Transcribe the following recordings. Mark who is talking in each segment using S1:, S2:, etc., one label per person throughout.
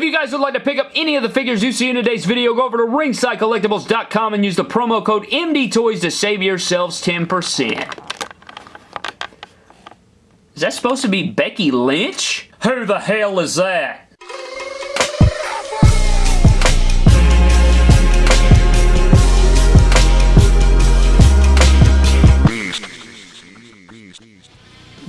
S1: If you guys would like to pick up any of the figures you see in today's video, go over to ringsidecollectibles.com and use the promo code MDTOYS to save yourselves 10%. Is that supposed to be Becky Lynch? Who the hell is that?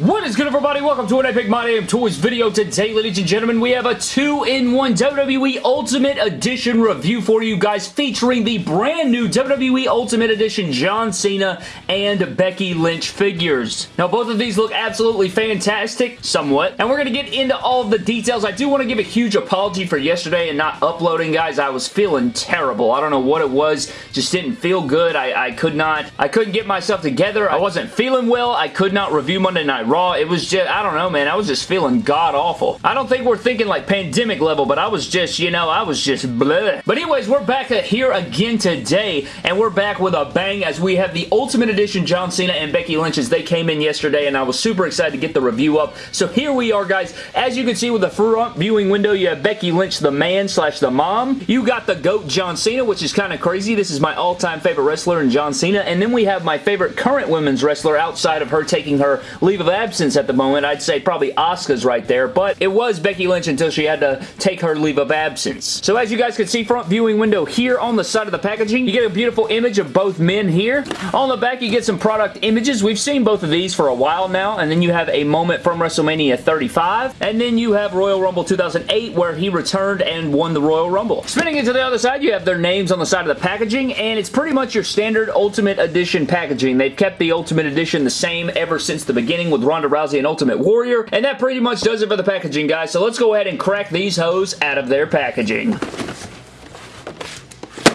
S1: What is good everybody? Welcome to an Epic My Damn Toys video. Today, ladies and gentlemen, we have a 2-in-1 WWE Ultimate Edition review for you guys featuring the brand new WWE Ultimate Edition John Cena and Becky Lynch figures. Now, both of these look absolutely fantastic, somewhat, and we're going to get into all the details. I do want to give a huge apology for yesterday and not uploading, guys. I was feeling terrible. I don't know what it was. Just didn't feel good. I, I could not, I couldn't get myself together. I wasn't feeling well. I could not review Monday Night Raw. It was just, I don't know, man. I was just feeling god-awful. I don't think we're thinking like pandemic level, but I was just, you know, I was just bleh. But anyways, we're back here again today, and we're back with a bang as we have the Ultimate Edition John Cena and Becky Lynch as they came in yesterday, and I was super excited to get the review up. So here we are, guys. As you can see with the front viewing window, you have Becky Lynch, the man slash the mom. You got the GOAT John Cena, which is kind of crazy. This is my all-time favorite wrestler in John Cena, and then we have my favorite current women's wrestler outside of her taking her leave of absence at the moment. I'd say probably Asuka's right there, but it was Becky Lynch until she had to take her leave of absence. So as you guys can see, front viewing window here on the side of the packaging, you get a beautiful image of both men here. On the back, you get some product images. We've seen both of these for a while now, and then you have a moment from WrestleMania 35, and then you have Royal Rumble 2008 where he returned and won the Royal Rumble. Spinning it to the other side, you have their names on the side of the packaging, and it's pretty much your standard Ultimate Edition packaging. They've kept the Ultimate Edition the same ever since the beginning with Ronda Rousey and Ultimate Warrior, and that pretty much does it for the packaging, guys. So let's go ahead and crack these hoes out of their packaging.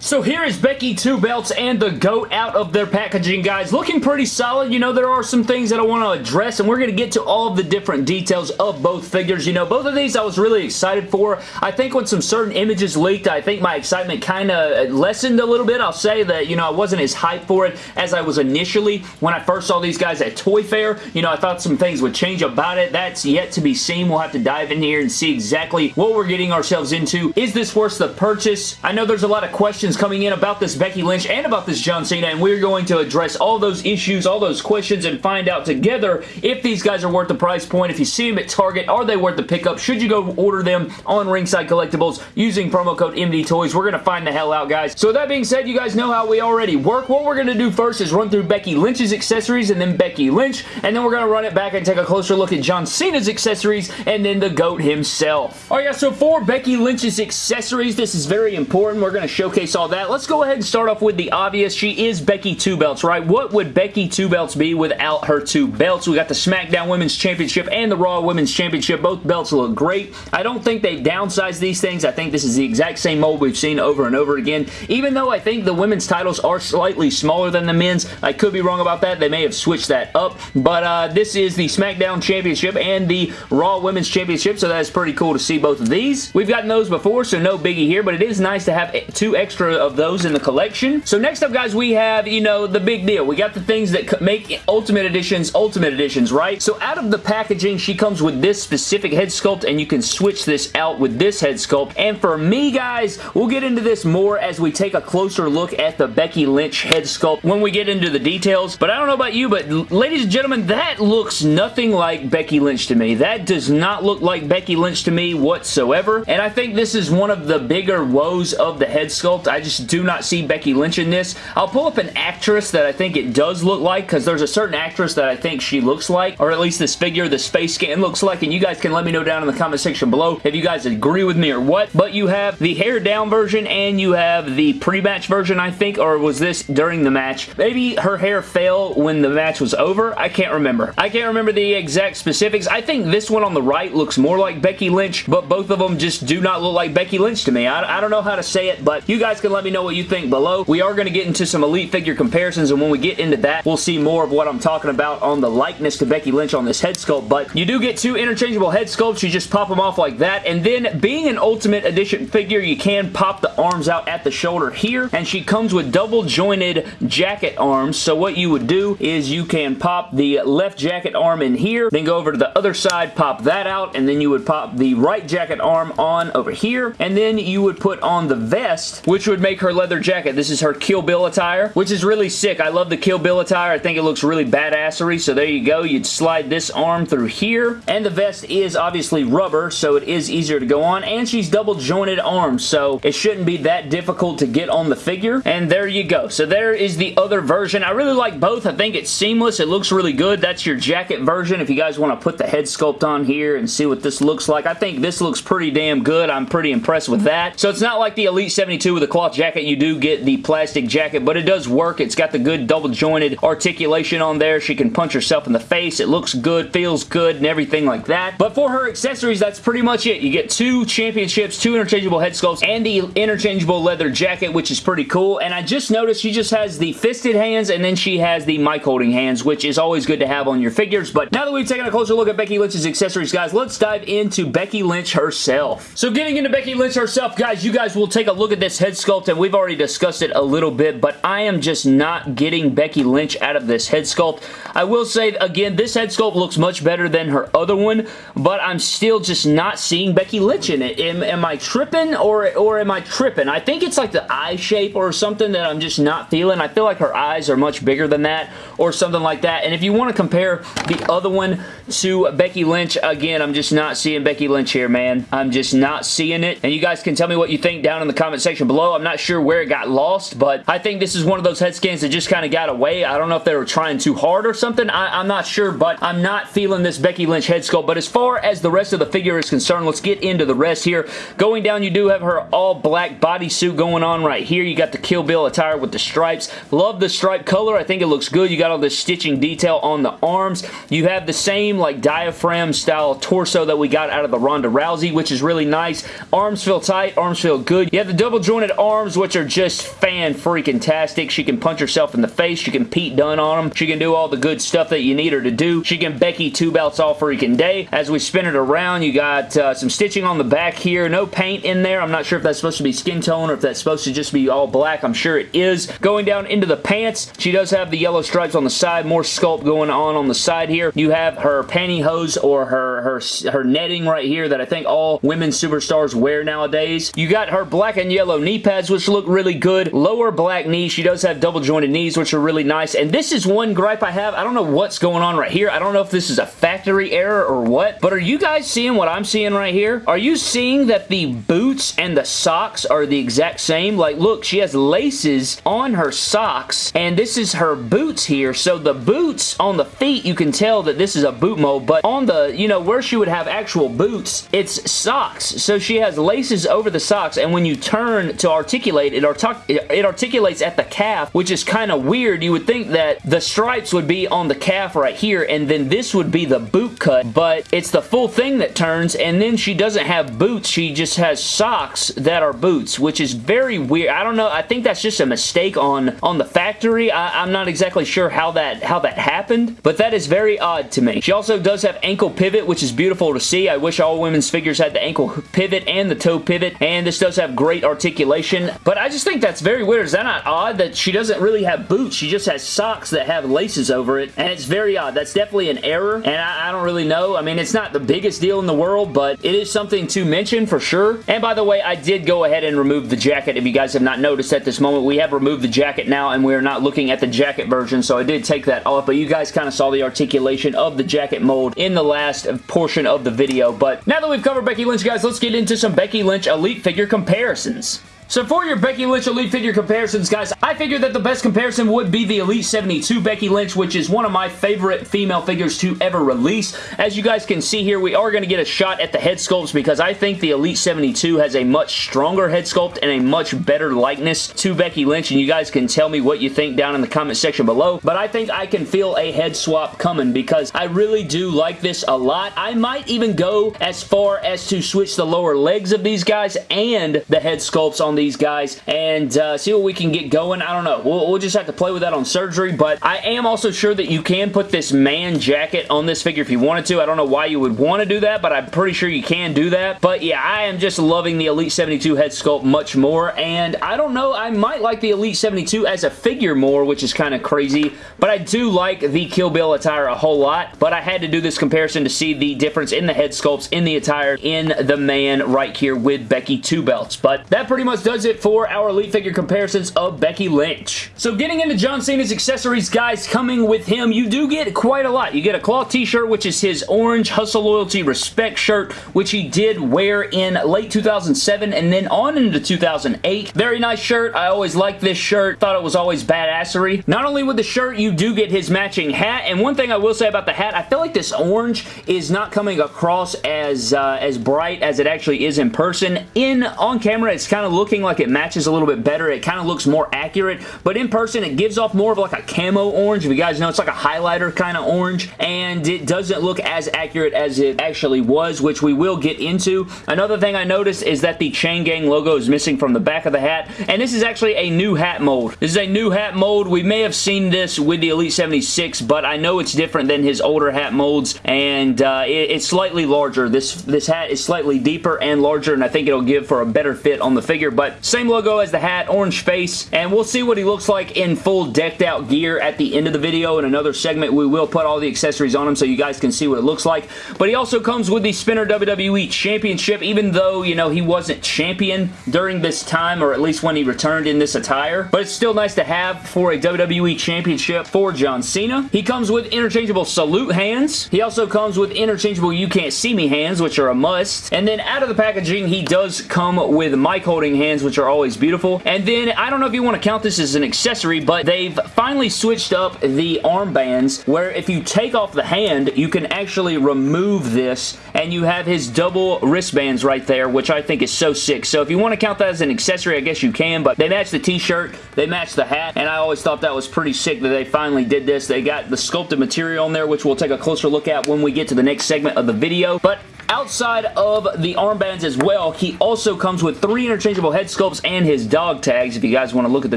S1: So here is Becky Two Belts and the GOAT out of their packaging, guys. Looking pretty solid. You know, there are some things that I want to address, and we're going to get to all of the different details of both figures. You know, both of these I was really excited for. I think when some certain images leaked, I think my excitement kind of lessened a little bit. I'll say that, you know, I wasn't as hyped for it as I was initially when I first saw these guys at Toy Fair. You know, I thought some things would change about it. That's yet to be seen. We'll have to dive in here and see exactly what we're getting ourselves into. Is this worth the purchase? I know there's a lot of questions coming in about this Becky Lynch and about this John Cena, and we're going to address all those issues, all those questions, and find out together if these guys are worth the price point. If you see them at Target, are they worth the pickup? Should you go order them on Ringside Collectibles using promo code MDTOYS? We're going to find the hell out, guys. So that being said, you guys know how we already work. What we're going to do first is run through Becky Lynch's accessories and then Becky Lynch, and then we're going to run it back and take a closer look at John Cena's accessories and then the GOAT himself. Alright guys, so for Becky Lynch's accessories, this is very important. We're going to showcase all that. Let's go ahead and start off with the obvious. She is Becky Two Belts, right? What would Becky Two Belts be without her two belts? We got the SmackDown Women's Championship and the Raw Women's Championship. Both belts look great. I don't think they've downsized these things. I think this is the exact same mold we've seen over and over again. Even though I think the women's titles are slightly smaller than the men's, I could be wrong about that. They may have switched that up, but uh, this is the SmackDown Championship and the Raw Women's Championship, so that's pretty cool to see both of these. We've gotten those before, so no biggie here, but it is nice to have two extra of those in the collection. So next up, guys, we have, you know, the big deal. We got the things that make Ultimate Editions Ultimate Editions, right? So out of the packaging, she comes with this specific head sculpt, and you can switch this out with this head sculpt. And for me, guys, we'll get into this more as we take a closer look at the Becky Lynch head sculpt when we get into the details. But I don't know about you, but ladies and gentlemen, that looks nothing like Becky Lynch to me. That does not look like Becky Lynch to me whatsoever. And I think this is one of the bigger woes of the head sculpt. I just do not see Becky Lynch in this. I'll pull up an actress that I think it does look like because there's a certain actress that I think she looks like or at least this figure, the face scan looks like and you guys can let me know down in the comment section below if you guys agree with me or what. But you have the hair down version and you have the pre-match version I think or was this during the match? Maybe her hair fell when the match was over. I can't remember. I can't remember the exact specifics. I think this one on the right looks more like Becky Lynch but both of them just do not look like Becky Lynch to me. I, I don't know how to say it but you guys can let me know what you think below. We are going to get into some Elite figure comparisons, and when we get into that, we'll see more of what I'm talking about on the likeness to Becky Lynch on this head sculpt, but you do get two interchangeable head sculpts. You just pop them off like that, and then being an Ultimate Edition figure, you can pop the arms out at the shoulder here, and she comes with double jointed jacket arms, so what you would do is you can pop the left jacket arm in here, then go over to the other side, pop that out, and then you would pop the right jacket arm on over here, and then you would put on the vest, which would make her leather jacket. This is her Kill Bill attire, which is really sick. I love the Kill Bill attire. I think it looks really badassery, so there you go. You'd slide this arm through here, and the vest is obviously rubber, so it is easier to go on, and she's double jointed arms, so it shouldn't be that difficult to get on the figure, and there you go. So there is the other version. I really like both. I think it's seamless. It looks really good. That's your jacket version if you guys want to put the head sculpt on here and see what this looks like. I think this looks pretty damn good. I'm pretty impressed with that. So it's not like the Elite 72 with a cloth jacket. You do get the plastic jacket, but it does work. It's got the good double jointed articulation on there. She can punch herself in the face. It looks good, feels good, and everything like that. But for her accessories, that's pretty much it. You get two championships, two interchangeable head sculpts, and the interchangeable leather jacket, which is pretty cool. And I just noticed she just has the fisted hands, and then she has the mic holding hands, which is always good to have on your figures. But now that we've taken a closer look at Becky Lynch's accessories, guys, let's dive into Becky Lynch herself. So getting into Becky Lynch herself, guys, you guys will take a look at this head sculpt, and we've already discussed it a little bit, but I am just not getting Becky Lynch out of this head sculpt. I will say, again, this head sculpt looks much better than her other one, but I'm still just not seeing Becky Lynch in it. Am, am I tripping or, or am I tripping? I think it's like the eye shape or something that I'm just not feeling. I feel like her eyes are much bigger than that or something like that. And if you want to compare the other one to Becky Lynch, again, I'm just not seeing Becky Lynch here, man. I'm just not seeing it. And you guys can tell me what you think down in the comment section below. I'm not sure where it got lost, but I think this is one of those head scans that just kind of got away. I don't know if they were trying too hard or something. I, am not sure, but I'm not feeling this Becky Lynch head sculpt. But as far as the rest of the figure is concerned, let's get into the rest here. Going down, you do have her all black bodysuit going on right here. You got the Kill Bill attire with the stripes. Love the stripe color. I think it looks good. You got all this stitching detail on the arms. You have the same like diaphragm style torso that we got out of the Ronda Rousey, which is really nice. Arms feel tight. Arms feel good. You have the double jointed arms, which are just fan-freaking-tastic. She can punch herself in the face. She can Pete Dunne on them. She can do all the good stuff that you need her to do. She can Becky two belts all freaking day. As we spin it around, you got uh, some stitching on the back here. No paint in there. I'm not sure if that's supposed to be skin tone or if that's supposed to just be all black. I'm sure it is. Going down into the pants, she does have the yellow stripes on the side. More sculpt going on on the side here. You have her pantyhose or her, her, her netting right here that I think all women superstars wear nowadays. You got her black and yellow knee pads, which look really good. Lower black knees. She does have double jointed knees, which are really nice. And this is one gripe I have. I don't know what's going on right here. I don't know if this is a factory error or what, but are you guys seeing what I'm seeing right here? Are you seeing that the boots and the socks are the exact same? Like, look, she has laces on her socks, and this is her boots here. So the boots on the feet, you can tell that this is a boot mold, but on the, you know, where she would have actual boots, it's socks. So she has laces over the socks, and when you turn to articulate, it, artic it articulates at the calf, which is kind of weird. You would think that the stripes would be on the calf right here, and then this would be the boot cut, but it's the full thing that turns, and then she doesn't have boots. She just has socks that are boots, which is very weird. I don't know. I think that's just a mistake on, on the factory. I, I'm not exactly sure how that, how that happened, but that is very odd to me. She also does have ankle pivot, which is beautiful to see. I wish all women's figures had the ankle pivot and the toe pivot, and this does have great articulation, but I just think that's very weird. Is that not odd that she doesn't really have boots? She just has socks that have laces over it, and it's very odd. That's definitely an error, and I, I don't really know. I mean, it's not the biggest deal in the world, but it is something to mention for sure. And by the way, I did go ahead and remove the jacket. If you guys have not noticed at this moment, we have removed the jacket now, and we are not looking at the jacket version, so I did take that off, but you guys kind of saw the articulation of the jacket mold in the last portion of the video. But now that we've covered Becky Lynch, guys, let's get into some Becky Lynch Elite figure comparisons. So for your Becky Lynch Elite figure comparisons, guys, I figured that the best comparison would be the Elite 72 Becky Lynch, which is one of my favorite female figures to ever release. As you guys can see here, we are going to get a shot at the head sculpts because I think the Elite 72 has a much stronger head sculpt and a much better likeness to Becky Lynch, and you guys can tell me what you think down in the comment section below, but I think I can feel a head swap coming because I really do like this a lot. I might even go as far as to switch the lower legs of these guys and the head sculpts on these guys and uh, see what we can get going. I don't know. We'll, we'll just have to play with that on surgery, but I am also sure that you can put this man jacket on this figure if you wanted to. I don't know why you would want to do that, but I'm pretty sure you can do that. But yeah, I am just loving the Elite 72 head sculpt much more, and I don't know, I might like the Elite 72 as a figure more, which is kind of crazy, but I do like the Kill Bill attire a whole lot, but I had to do this comparison to see the difference in the head sculpts in the attire in the man right here with Becky Two Belts. But that pretty much does it for our Elite figure comparisons of Becky Lynch. So getting into John Cena's accessories, guys, coming with him, you do get quite a lot. You get a cloth t-shirt, which is his orange Hustle Loyalty Respect shirt, which he did wear in late 2007 and then on into 2008. Very nice shirt. I always liked this shirt. Thought it was always badassery. Not only with the shirt, you do get his matching hat, and one thing I will say about the hat, I feel like this orange is not coming across as, uh, as bright as it actually is in person. In On camera, it's kind of like it matches a little bit better. It kind of looks more accurate, but in person, it gives off more of like a camo orange. If you guys know, it's like a highlighter kind of orange, and it doesn't look as accurate as it actually was, which we will get into. Another thing I noticed is that the Chain Gang logo is missing from the back of the hat, and this is actually a new hat mold. This is a new hat mold. We may have seen this with the Elite 76, but I know it's different than his older hat molds, and uh, it, it's slightly larger. This, this hat is slightly deeper and larger, and I think it'll give for a better fit on the figure, but same logo as the hat, orange face, and we'll see what he looks like in full decked out gear at the end of the video. In another segment, we will put all the accessories on him so you guys can see what it looks like, but he also comes with the Spinner WWE Championship, even though, you know, he wasn't champion during this time, or at least when he returned in this attire, but it's still nice to have for a WWE Championship for John Cena. He comes with interchangeable salute hands. He also comes with interchangeable you can't see me hands, which are a must. And then out of the packaging, he does come with mic holding hands, which are always beautiful. And then, I don't know if you want to count this as an accessory, but they've finally switched up the armbands where if you take off the hand, you can actually remove this and you have his double wristbands right there, which I think is so sick. So if you want to count that as an accessory, I guess you can, but they match the t-shirt, they match the hat, and I always thought that was pretty sick that they finally did this. They got the sculpted material on there, which we'll take a closer look at when we get to the next segment of the video, but Outside of the armbands as well, he also comes with three interchangeable head sculpts and his dog tags. If you guys want to look at the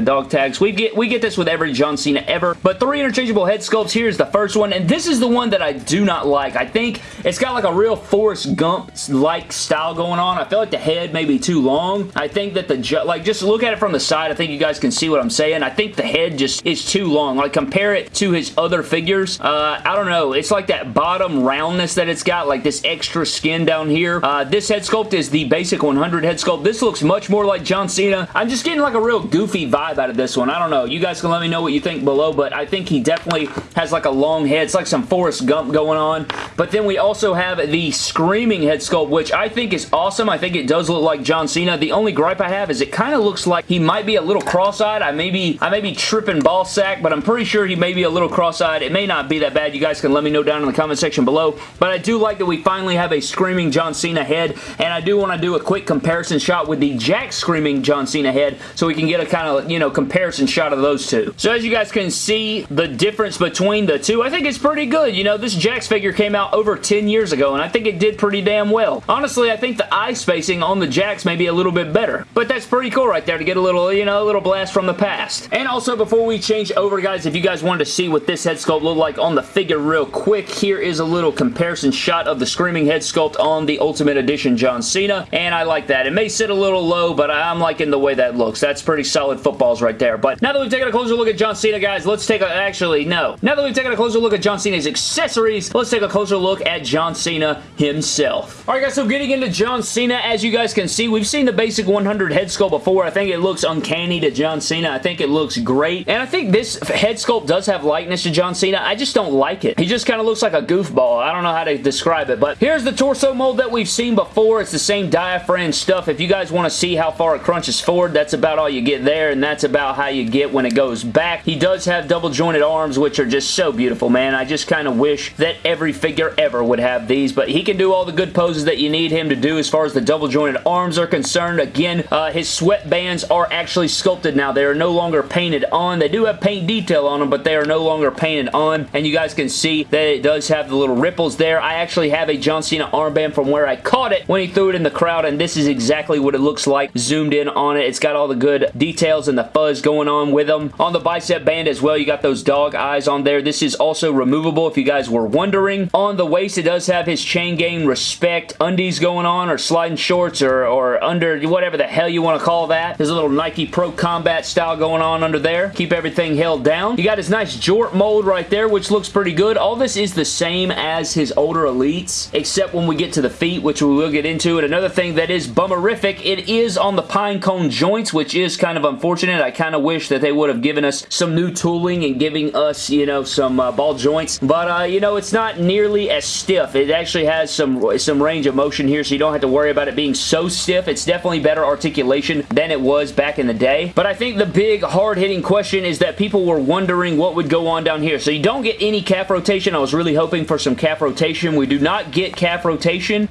S1: dog tags, we get we get this with every John Cena ever. But three interchangeable head sculpts. Here's the first one, and this is the one that I do not like. I think it's got like a real Forrest Gump-like style going on. I feel like the head may be too long. I think that the, like, just look at it from the side. I think you guys can see what I'm saying. I think the head just is too long. Like, compare it to his other figures. Uh, I don't know. It's like that bottom roundness that it's got, like this extra skin down here. Uh, this head sculpt is the basic 100 head sculpt. This looks much more like John Cena. I'm just getting like a real goofy vibe out of this one. I don't know. You guys can let me know what you think below, but I think he definitely has like a long head. It's like some Forrest Gump going on. But then we also have the Screaming head sculpt, which I think is awesome. I think it does look like John Cena. The only gripe I have is it kind of looks like he might be a little cross-eyed. I may be, I may be tripping ball sack, but I'm pretty sure he may be a little cross-eyed. It may not be that bad. You guys can let me know down in the comment section below. But I do like that we finally have a Screaming John Cena head, and I do want to do a quick comparison shot with the Jakks Screaming John Cena head so we can get a kind of, you know, comparison shot of those two. So as you guys can see, the difference between the two, I think it's pretty good. You know, this Jakks figure came out over 10 years ago, and I think it did pretty damn well. Honestly, I think the eye spacing on the Jakks may be a little bit better, but that's pretty cool right there to get a little, you know, a little blast from the past. And also, before we change over, guys, if you guys wanted to see what this head sculpt looked like on the figure real quick, here is a little comparison shot of the Screaming head sculpt on the Ultimate Edition John Cena, and I like that. It may sit a little low, but I'm liking the way that looks. That's pretty solid footballs right there. But now that we've taken a closer look at John Cena, guys, let's take a... Actually, no. Now that we've taken a closer look at John Cena's accessories, let's take a closer look at John Cena himself. Alright, guys, so getting into John Cena, as you guys can see, we've seen the basic 100 head sculpt before. I think it looks uncanny to John Cena. I think it looks great. And I think this head sculpt does have likeness to John Cena. I just don't like it. He just kind of looks like a goofball. I don't know how to describe it, but here's the torso mold that we've seen before. It's the same diaphragm stuff. If you guys want to see how far it crunches forward, that's about all you get there, and that's about how you get when it goes back. He does have double jointed arms, which are just so beautiful, man. I just kind of wish that every figure ever would have these, but he can do all the good poses that you need him to do as far as the double jointed arms are concerned. Again, uh, his sweatbands are actually sculpted now. They are no longer painted on. They do have paint detail on them, but they are no longer painted on, and you guys can see that it does have the little ripples there. I actually have a John Cena armband from where I caught it when he threw it in the crowd, and this is exactly what it looks like zoomed in on it. It's got all the good details and the fuzz going on with them. On the bicep band as well, you got those dog eyes on there. This is also removable if you guys were wondering. On the waist, it does have his chain gang respect undies going on or sliding shorts or, or under whatever the hell you want to call that. There's a little Nike Pro Combat style going on under there. Keep everything held down. You got his nice jort mold right there, which looks pretty good. All this is the same as his older Elites, except when we get to the feet, which we will get into. And another thing that is bummerific, it is on the pine cone joints, which is kind of unfortunate. I kind of wish that they would have given us some new tooling and giving us, you know, some uh, ball joints. But, uh, you know, it's not nearly as stiff. It actually has some, some range of motion here, so you don't have to worry about it being so stiff. It's definitely better articulation than it was back in the day. But I think the big hard-hitting question is that people were wondering what would go on down here. So you don't get any calf rotation. I was really hoping for some calf rotation. We do not get calf rotation.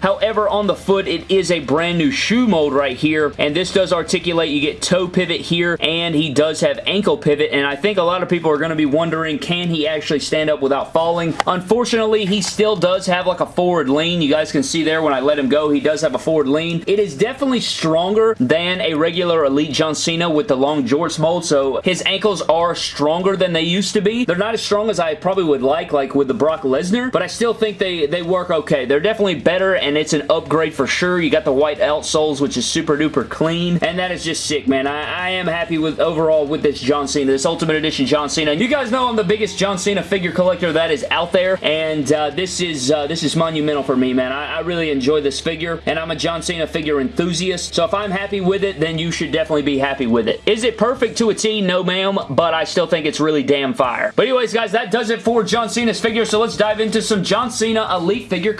S1: However, on the foot, it is a brand new shoe mold right here, and this does articulate. You get toe pivot here, and he does have ankle pivot, and I think a lot of people are going to be wondering, can he actually stand up without falling? Unfortunately, he still does have like a forward lean. You guys can see there when I let him go, he does have a forward lean. It is definitely stronger than a regular Elite John Cena with the long jorts mold, so his ankles are stronger than they used to be. They're not as strong as I probably would like, like with the Brock Lesnar, but I still think they, they work okay. They're definitely better, and it's an upgrade for sure. You got the white outsoles, which is super duper clean, and that is just sick, man. I, I am happy with overall with this John Cena, this Ultimate Edition John Cena. You guys know I'm the biggest John Cena figure collector that is out there, and uh, this is uh, this is monumental for me, man. I, I really enjoy this figure, and I'm a John Cena figure enthusiast, so if I'm happy with it, then you should definitely be happy with it. Is it perfect to a T? No, ma'am, but I still think it's really damn fire. But anyways, guys, that does it for John Cena's figure, so let's dive into some John Cena Elite figure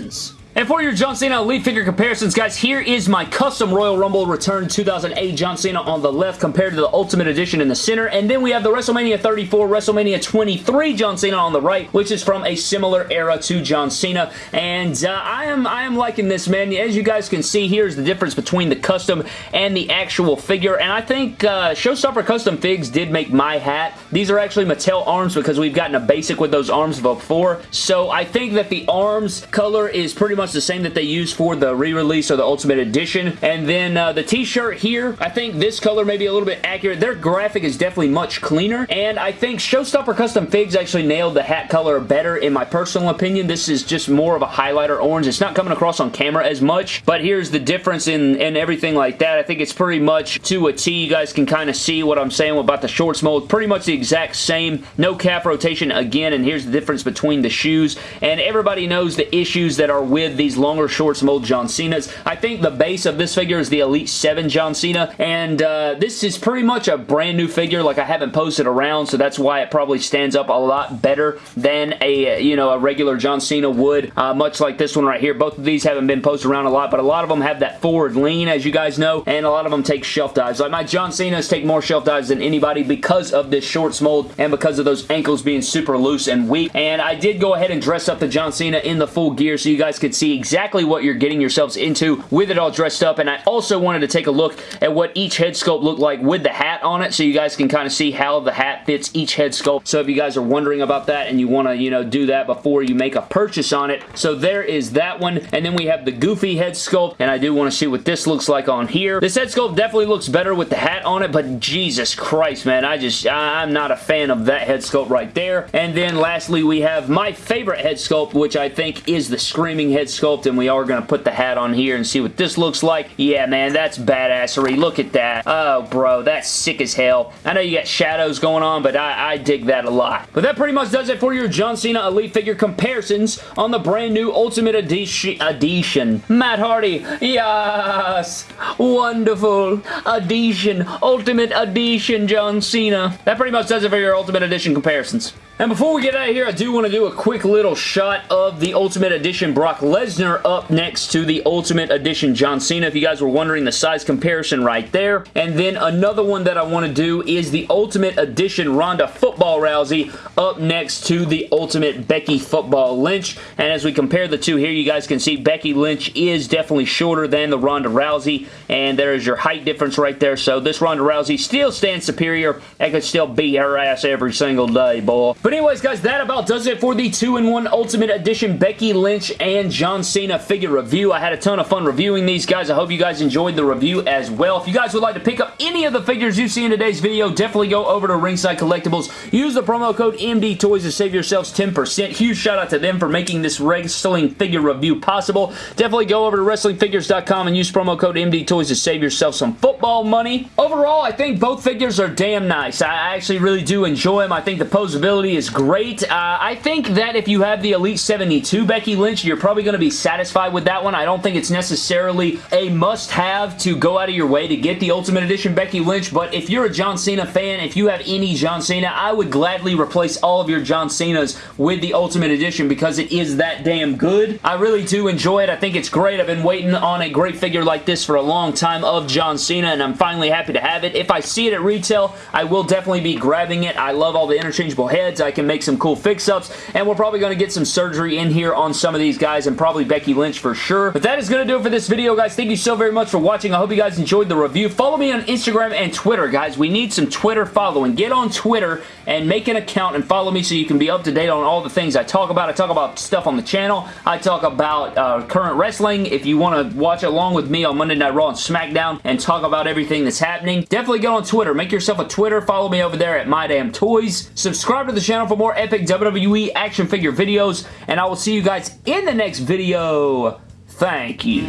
S1: comparisons. And for your John Cena Elite figure comparisons, guys, here is my custom Royal Rumble Return 2008 John Cena on the left compared to the Ultimate Edition in the center. And then we have the WrestleMania 34, WrestleMania 23 John Cena on the right, which is from a similar era to John Cena. And uh, I am I am liking this, man. As you guys can see, here's the difference between the custom and the actual figure. And I think uh, Showstopper Custom Figs did make my hat. These are actually Mattel arms because we've gotten a basic with those arms before. So I think that the arms color is pretty much the same that they used for the re-release or the Ultimate Edition. And then uh, the t-shirt here, I think this color may be a little bit accurate. Their graphic is definitely much cleaner. And I think Showstopper Custom Figs actually nailed the hat color better in my personal opinion. This is just more of a highlighter orange. It's not coming across on camera as much, but here's the difference in, in everything like that. I think it's pretty much to a T. You guys can kind of see what I'm saying about the shorts mold. Pretty much the exact same. No calf rotation again, and here's the difference between the shoes. And everybody knows the issues that are with these longer shorts mold John Cena's. I think the base of this figure is the Elite 7 John Cena, and uh, this is pretty much a brand new figure. Like, I haven't posted around, so that's why it probably stands up a lot better than a, you know, a regular John Cena would, uh, much like this one right here. Both of these haven't been posted around a lot, but a lot of them have that forward lean, as you guys know, and a lot of them take shelf dives. Like, my John Cena's take more shelf dives than anybody because of this shorts mold and because of those ankles being super loose and weak, and I did go ahead and dress up the John Cena in the full gear so you guys could see exactly what you're getting yourselves into with it all dressed up. And I also wanted to take a look at what each head sculpt looked like with the hat on it so you guys can kind of see how the hat fits each head sculpt. So if you guys are wondering about that and you want to, you know, do that before you make a purchase on it. So there is that one. And then we have the goofy head sculpt. And I do want to see what this looks like on here. This head sculpt definitely looks better with the hat on it. But Jesus Christ, man. I just, I'm not a fan of that head sculpt right there. And then lastly, we have my favorite head sculpt, which I think is the Screaming head sculpt. And we are going to put the hat on here and see what this looks like. Yeah, man, that's badassery. Look at that. Oh, bro, that's sick as hell. I know you got shadows going on, but I, I dig that a lot. But that pretty much does it for your John Cena Elite figure comparisons on the brand new Ultimate Edition. Edition. Matt Hardy. Yes. Wonderful. Edition. Ultimate Edition John Cena. That pretty much does it for your Ultimate Edition comparisons. And before we get out of here, I do want to do a quick little shot of the Ultimate Edition Brock Lesnar up next to the Ultimate Edition John Cena. If you guys were wondering the size comparison right there. And then another one that I want to do is the Ultimate Edition Ronda Football Rousey up next to the Ultimate Becky Football Lynch. And as we compare the two here, you guys can see Becky Lynch is definitely shorter than the Ronda Rousey. And there is your height difference right there. So this Ronda Rousey still stands superior and could still beat her ass every single day, boy. But But anyways, guys, that about does it for the 2-in-1 Ultimate Edition Becky Lynch and John Cena figure review. I had a ton of fun reviewing these guys. I hope you guys enjoyed the review as well. If you guys would like to pick up any of the figures you see in today's video, definitely go over to Ringside Collectibles. Use the promo code MD Toys to save yourselves 10%. Huge shout out to them for making this wrestling figure review possible. Definitely go over to WrestlingFigures.com and use promo code MD Toys to save yourself some football money. Overall, I think both figures are damn nice. I actually really do enjoy them. I think the posability is great. Uh, I think that if you have the Elite 72 Becky Lynch, you're probably going to be satisfied with that one. I don't think it's necessarily a must-have to go out of your way to get the Ultimate Edition Becky Lynch, but if you're a John Cena fan, if you have any John Cena, I would gladly replace all of your John Cenas with the Ultimate Edition because it is that damn good. I really do enjoy it. I think it's great. I've been waiting on a great figure like this for a long time of John Cena, and I'm finally happy to have it. If I see it at retail, I will definitely be grabbing it. I love all the interchangeable heads. I can make some cool fix-ups, and we're probably going to get some surgery in here on some of these guys, and probably Becky Lynch for sure. But that is going to do it for this video, guys. Thank you so very much for watching. I hope you guys enjoyed the review. Follow me on Instagram and Twitter, guys. We need some Twitter following. Get on Twitter and make an account and follow me so you can be up to date on all the things I talk about. I talk about stuff on the channel. I talk about uh, current wrestling. If you want to watch along with me on Monday Night Raw and SmackDown and talk about everything that's happening, definitely go on Twitter. Make yourself a Twitter. Follow me over there at MyDamnToys. Subscribe to the channel for more epic WWE action figure videos, and I will see you guys in the next video. Thank you.